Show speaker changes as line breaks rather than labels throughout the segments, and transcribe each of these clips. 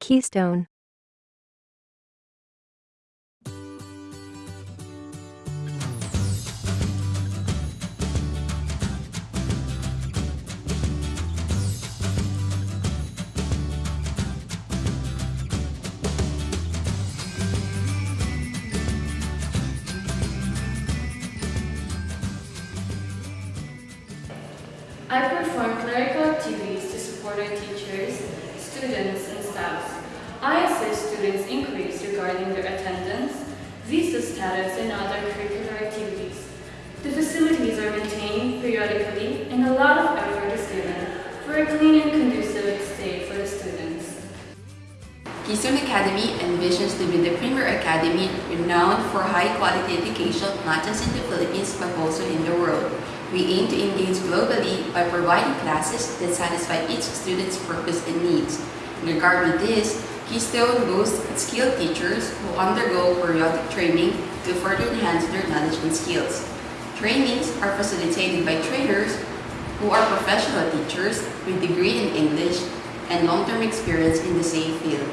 Keystone.
I perform clerical activities to support our teachers, students, and staffs. I assist students increase regarding their attendance, visa status, and other curricular activities. The facilities are maintained periodically and a lot of effort is given for a clean and conducive stay for the students.
Keystone Academy envisions to be the premier academy renowned for high-quality education not just in the Philippines but also in the world. We aim to engage globally by providing classes that satisfy each student's purpose and needs. In regard with this, Keystone boasts skilled teachers who undergo periodic training to further enhance their knowledge and skills. Trainings are facilitated by trainers who are professional teachers with degree in English and long-term experience in the same field.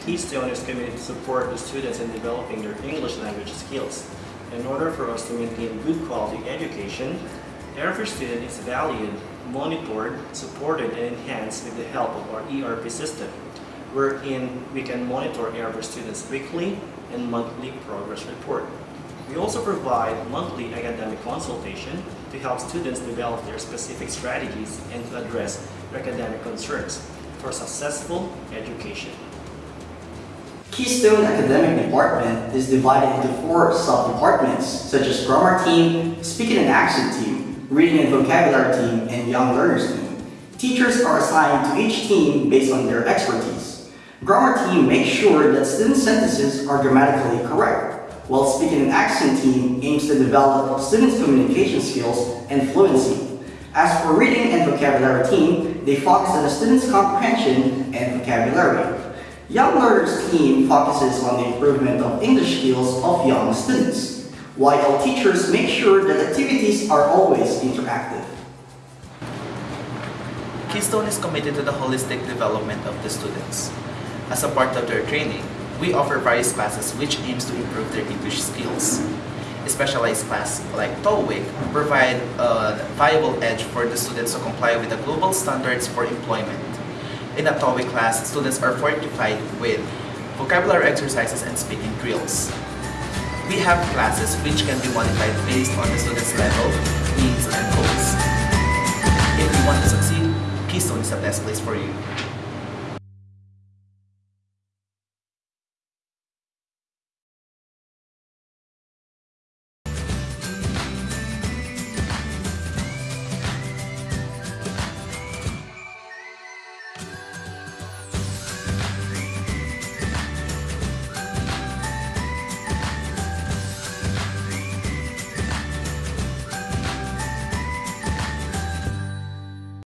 Keystone is committed to support the students in developing their English language skills. In order for us to maintain good quality education, every student is valued, monitored, supported, and enhanced with the help of our ERP system, wherein we can monitor every student's weekly and monthly progress report. We also provide monthly academic consultation to help students develop their specific strategies and to address their academic concerns for successful education.
Keystone Academic Department is divided into four sub-departments such as Grammar Team, Speaking and Accent Team, Reading and Vocabulary Team, and Young Learners Team. Teachers are assigned to each team based on their expertise. Grammar Team makes sure that student sentences are grammatically correct, while Speaking and Accent Team aims to develop students' communication skills and fluency. As for Reading and Vocabulary Team, they focus on the students' comprehension and vocabulary. Young Learners team focuses on the improvement of English skills of young students, while teachers make sure that activities are always interactive.
Keystone is committed to the holistic development of the students. As a part of their training, we offer various classes which aims to improve their English skills. A specialized class like TOEIC provide a viable edge for the students to comply with the global standards for employment. In a TOEIC class, students are fortified with vocabulary exercises and speaking drills. We have classes which can be modified based on the student's level,